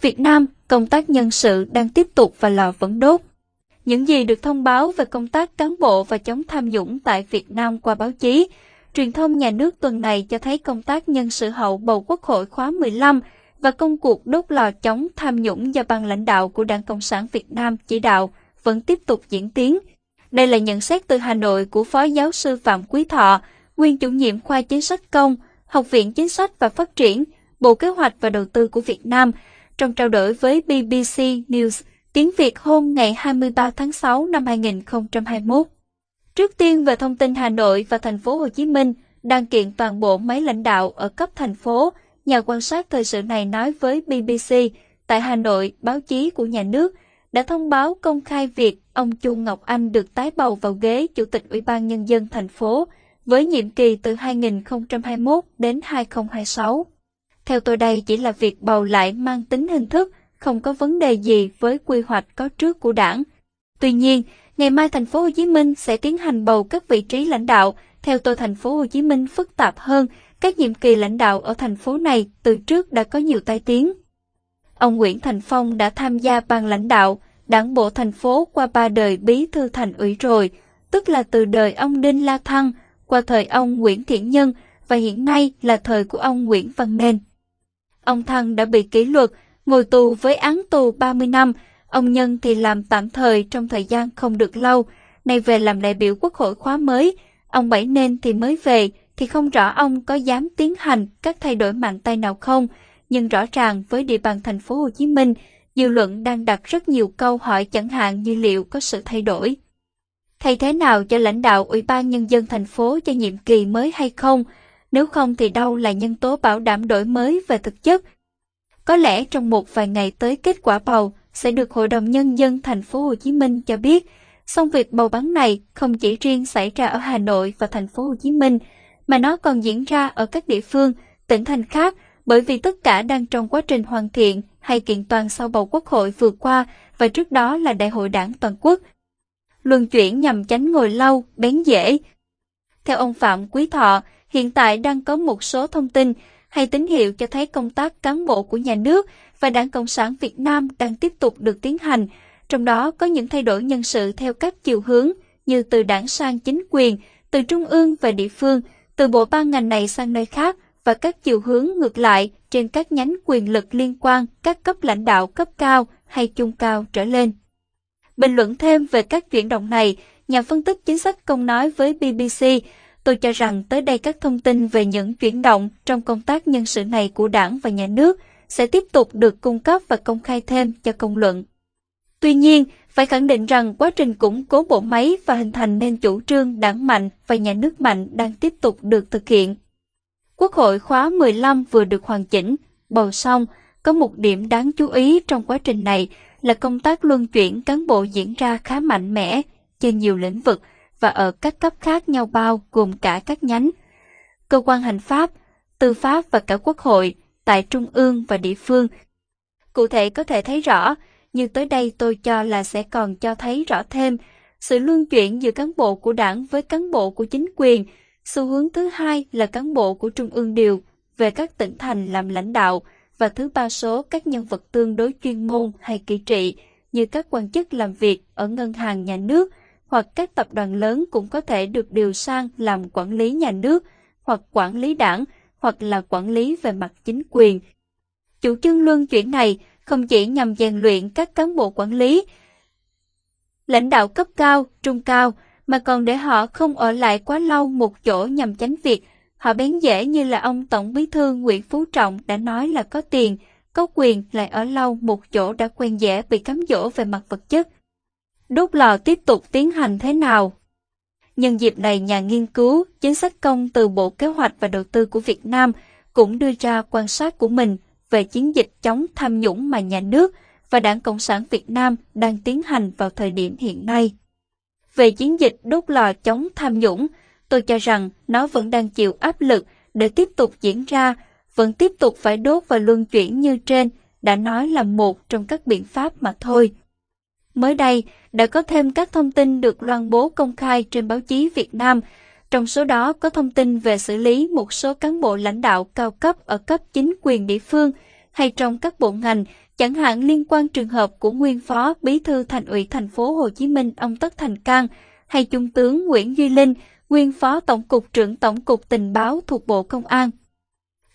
Việt Nam, công tác nhân sự đang tiếp tục và lò vẫn đốt. Những gì được thông báo về công tác cán bộ và chống tham nhũng tại Việt Nam qua báo chí, truyền thông nhà nước tuần này cho thấy công tác nhân sự hậu bầu Quốc hội khóa 15 và công cuộc đốt lò chống tham nhũng do ban lãnh đạo của Đảng Cộng sản Việt Nam chỉ đạo vẫn tiếp tục diễn tiến. Đây là nhận xét từ Hà Nội của Phó Giáo sư Phạm Quý Thọ, nguyên chủ nhiệm khoa chính sách công, Học viện Chính sách và Phát triển, Bộ Kế hoạch và Đầu tư của Việt Nam, trong trao đổi với BBC News tiếng Việt hôm ngày 23 tháng 6 năm 2021. Trước tiên về thông tin Hà Nội và thành phố Hồ Chí Minh đang kiện toàn bộ máy lãnh đạo ở cấp thành phố, nhà quan sát thời sự này nói với BBC tại Hà Nội, báo chí của nhà nước đã thông báo công khai việc ông Chu Ngọc Anh được tái bầu vào ghế Chủ tịch Ủy ban Nhân dân thành phố với nhiệm kỳ từ 2021 đến 2026. Theo tôi đây chỉ là việc bầu lại mang tính hình thức, không có vấn đề gì với quy hoạch có trước của đảng. Tuy nhiên, ngày mai thành phố Hồ Chí Minh sẽ tiến hành bầu các vị trí lãnh đạo. Theo tôi thành phố Hồ Chí Minh phức tạp hơn, các nhiệm kỳ lãnh đạo ở thành phố này từ trước đã có nhiều tai tiếng. Ông Nguyễn Thành Phong đã tham gia ban lãnh đạo, đảng bộ thành phố qua ba đời bí thư thành ủy rồi, tức là từ đời ông Đinh La Thăng, qua thời ông Nguyễn Thiện Nhân và hiện nay là thời của ông Nguyễn Văn Nên. Ông Thăng đã bị kỷ luật, ngồi tù với án tù 30 năm, ông Nhân thì làm tạm thời trong thời gian không được lâu, nay về làm đại biểu quốc hội khóa mới, ông Bảy Nên thì mới về, thì không rõ ông có dám tiến hành các thay đổi mạnh tay nào không, nhưng rõ ràng với địa bàn thành phố Hồ Chí Minh, dư luận đang đặt rất nhiều câu hỏi chẳng hạn như liệu có sự thay đổi. Thay thế nào cho lãnh đạo Ủy ban Nhân dân thành phố cho nhiệm kỳ mới hay không? Nếu không thì đâu là nhân tố bảo đảm đổi mới về thực chất? Có lẽ trong một vài ngày tới kết quả bầu sẽ được Hội đồng Nhân dân thành phố Hồ Chí Minh cho biết. Song việc bầu bắn này không chỉ riêng xảy ra ở Hà Nội và thành phố Hồ Chí Minh, mà nó còn diễn ra ở các địa phương, tỉnh thành khác, bởi vì tất cả đang trong quá trình hoàn thiện hay kiện toàn sau bầu quốc hội vừa qua và trước đó là đại hội đảng toàn quốc. Luân chuyển nhằm tránh ngồi lâu, bén dễ. Theo ông Phạm Quý Thọ, hiện tại đang có một số thông tin hay tín hiệu cho thấy công tác cán bộ của nhà nước và Đảng Cộng sản Việt Nam đang tiếp tục được tiến hành, trong đó có những thay đổi nhân sự theo các chiều hướng như từ đảng sang chính quyền, từ trung ương về địa phương, từ bộ ban ngành này sang nơi khác và các chiều hướng ngược lại trên các nhánh quyền lực liên quan các cấp lãnh đạo cấp cao hay trung cao trở lên. Bình luận thêm về các chuyển động này, nhà phân tích chính sách công nói với BBC, tôi cho rằng tới đây các thông tin về những chuyển động trong công tác nhân sự này của đảng và nhà nước sẽ tiếp tục được cung cấp và công khai thêm cho công luận. Tuy nhiên, phải khẳng định rằng quá trình củng cố bộ máy và hình thành nên chủ trương đảng mạnh và nhà nước mạnh đang tiếp tục được thực hiện. Quốc hội khóa 15 vừa được hoàn chỉnh, bầu xong, có một điểm đáng chú ý trong quá trình này là công tác luân chuyển cán bộ diễn ra khá mạnh mẽ trên nhiều lĩnh vực và ở các cấp khác nhau bao gồm cả các nhánh. Cơ quan hành pháp, tư pháp và cả quốc hội tại trung ương và địa phương. Cụ thể có thể thấy rõ, như tới đây tôi cho là sẽ còn cho thấy rõ thêm sự luân chuyển giữa cán bộ của đảng với cán bộ của chính quyền. Xu hướng thứ hai là cán bộ của trung ương điều về các tỉnh thành làm lãnh đạo và thứ ba số các nhân vật tương đối chuyên môn hay kỳ trị như các quan chức làm việc ở ngân hàng nhà nước hoặc các tập đoàn lớn cũng có thể được điều sang làm quản lý nhà nước hoặc quản lý đảng hoặc là quản lý về mặt chính quyền. Chủ trương luân chuyển này không chỉ nhằm rèn luyện các cán bộ quản lý, lãnh đạo cấp cao, trung cao, mà còn để họ không ở lại quá lâu một chỗ nhằm tránh việc họ bén dễ như là ông Tổng Bí thư Nguyễn Phú Trọng đã nói là có tiền, có quyền lại ở lâu một chỗ đã quen dễ bị cám dỗ về mặt vật chất. Đốt lò tiếp tục tiến hành thế nào? Nhân dịp này, nhà nghiên cứu chính sách công từ Bộ Kế hoạch và Đầu tư của Việt Nam cũng đưa ra quan sát của mình về chiến dịch chống tham nhũng mà nhà nước và Đảng Cộng sản Việt Nam đang tiến hành vào thời điểm hiện nay. Về chiến dịch đốt lò chống tham nhũng, tôi cho rằng nó vẫn đang chịu áp lực để tiếp tục diễn ra, vẫn tiếp tục phải đốt và luân chuyển như trên, đã nói là một trong các biện pháp mà thôi. Mới đây, đã có thêm các thông tin được loan bố công khai trên báo chí Việt Nam, trong số đó có thông tin về xử lý một số cán bộ lãnh đạo cao cấp ở cấp chính quyền địa phương hay trong các bộ ngành, chẳng hạn liên quan trường hợp của nguyên phó bí thư thành ủy thành phố Hồ Chí Minh ông Tất Thành Cang hay trung tướng Nguyễn Duy Linh, nguyên phó tổng cục trưởng tổng cục tình báo thuộc Bộ Công an.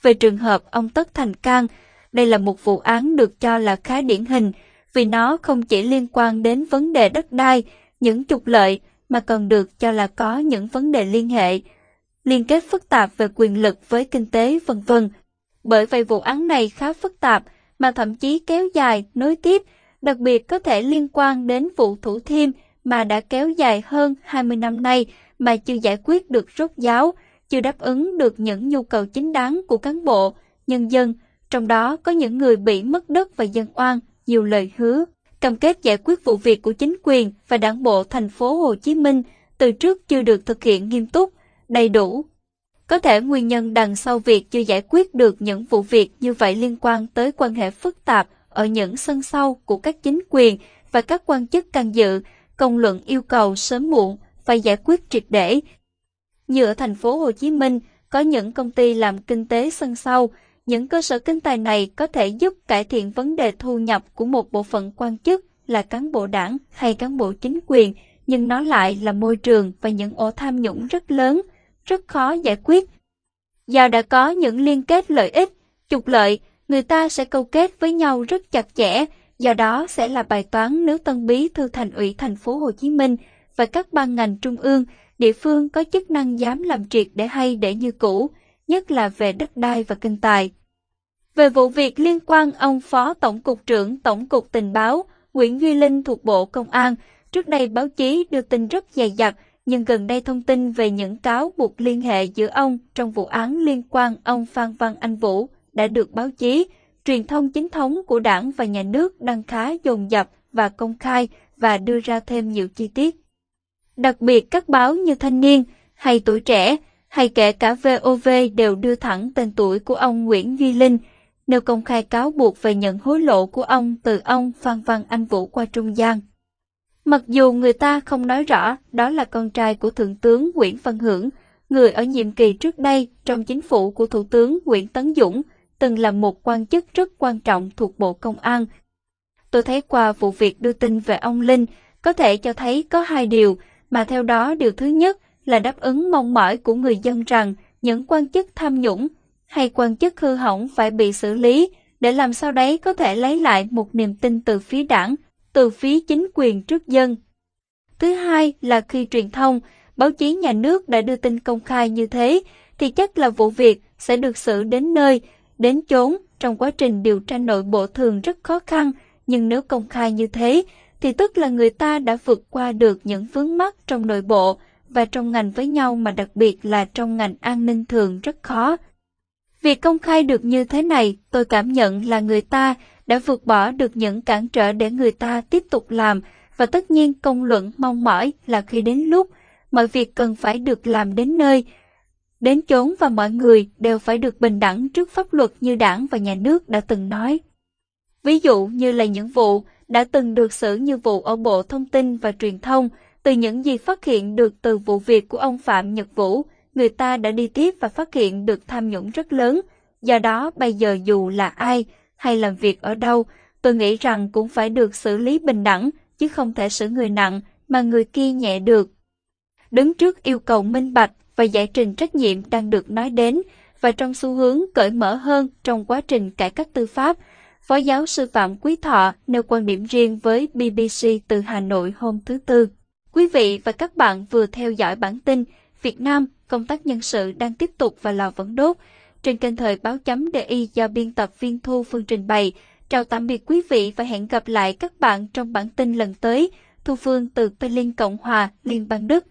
Về trường hợp ông Tất Thành Cang, đây là một vụ án được cho là khá điển hình vì nó không chỉ liên quan đến vấn đề đất đai, những trục lợi mà còn được cho là có những vấn đề liên hệ, liên kết phức tạp về quyền lực với kinh tế vân vân. Bởi vậy vụ án này khá phức tạp mà thậm chí kéo dài, nối tiếp, đặc biệt có thể liên quan đến vụ Thủ Thiêm mà đã kéo dài hơn 20 năm nay mà chưa giải quyết được rốt giáo, chưa đáp ứng được những nhu cầu chính đáng của cán bộ, nhân dân, trong đó có những người bị mất đất và dân oan, nhiều lời hứa, cam kết giải quyết vụ việc của chính quyền và đảng bộ thành phố Hồ Chí Minh từ trước chưa được thực hiện nghiêm túc, đầy đủ. Có thể nguyên nhân đằng sau việc chưa giải quyết được những vụ việc như vậy liên quan tới quan hệ phức tạp ở những sân sau của các chính quyền và các quan chức can dự, công luận yêu cầu sớm muộn phải giải quyết triệt để. Như ở thành phố Hồ Chí Minh, có những công ty làm kinh tế sân sau, những cơ sở kinh tài này có thể giúp cải thiện vấn đề thu nhập của một bộ phận quan chức là cán bộ đảng hay cán bộ chính quyền, nhưng nó lại là môi trường và những ổ tham nhũng rất lớn, rất khó giải quyết. Do đã có những liên kết lợi ích, trục lợi, người ta sẽ câu kết với nhau rất chặt chẽ, do đó sẽ là bài toán nếu Tân Bí Thư Thành ủy thành phố Hồ Chí Minh và các ban ngành trung ương, địa phương có chức năng dám làm triệt để hay để như cũ, nhất là về đất đai và kinh tài. Về vụ việc liên quan ông Phó Tổng cục trưởng Tổng cục Tình báo Nguyễn Duy Linh thuộc Bộ Công an, trước đây báo chí đưa tin rất dày dặt, nhưng gần đây thông tin về những cáo buộc liên hệ giữa ông trong vụ án liên quan ông Phan Văn Anh Vũ đã được báo chí, truyền thông chính thống của đảng và nhà nước đăng khá dồn dập và công khai và đưa ra thêm nhiều chi tiết. Đặc biệt các báo như Thanh niên hay Tuổi trẻ hay kể cả VOV đều đưa thẳng tên tuổi của ông Nguyễn Duy Linh, nêu công khai cáo buộc về nhận hối lộ của ông từ ông Phan Văn Anh Vũ qua trung gian. Mặc dù người ta không nói rõ đó là con trai của Thượng tướng Nguyễn Văn Hưởng, người ở nhiệm kỳ trước đây trong chính phủ của Thủ tướng Nguyễn Tấn Dũng, từng là một quan chức rất quan trọng thuộc Bộ Công an. Tôi thấy qua vụ việc đưa tin về ông Linh, có thể cho thấy có hai điều, mà theo đó điều thứ nhất là đáp ứng mong mỏi của người dân rằng những quan chức tham nhũng hay quan chức hư hỏng phải bị xử lý để làm sao đấy có thể lấy lại một niềm tin từ phía đảng, từ phía chính quyền trước dân. Thứ hai là khi truyền thông, báo chí nhà nước đã đưa tin công khai như thế, thì chắc là vụ việc sẽ được xử đến nơi, đến chốn trong quá trình điều tra nội bộ thường rất khó khăn, nhưng nếu công khai như thế, thì tức là người ta đã vượt qua được những vướng mắc trong nội bộ và trong ngành với nhau mà đặc biệt là trong ngành an ninh thường rất khó. Việc công khai được như thế này, tôi cảm nhận là người ta đã vượt bỏ được những cản trở để người ta tiếp tục làm, và tất nhiên công luận mong mỏi là khi đến lúc, mọi việc cần phải được làm đến nơi, đến chốn và mọi người đều phải được bình đẳng trước pháp luật như đảng và nhà nước đã từng nói. Ví dụ như là những vụ đã từng được xử như vụ ở Bộ Thông tin và Truyền thông, từ những gì phát hiện được từ vụ việc của ông Phạm Nhật Vũ, người ta đã đi tiếp và phát hiện được tham nhũng rất lớn. Do đó bây giờ dù là ai hay làm việc ở đâu, tôi nghĩ rằng cũng phải được xử lý bình đẳng, chứ không thể xử người nặng mà người kia nhẹ được. Đứng trước yêu cầu minh bạch và giải trình trách nhiệm đang được nói đến và trong xu hướng cởi mở hơn trong quá trình cải cách tư pháp, Phó giáo sư Phạm Quý Thọ nêu quan điểm riêng với BBC từ Hà Nội hôm thứ Tư. Quý vị và các bạn vừa theo dõi bản tin Việt Nam, công tác nhân sự đang tiếp tục và lò vẫn đốt trên kênh thời báo chấm DI do biên tập viên Thu Phương trình bày. Chào tạm biệt quý vị và hẹn gặp lại các bạn trong bản tin lần tới. Thu Phương từ Berlin Cộng hòa, Liên bang Đức.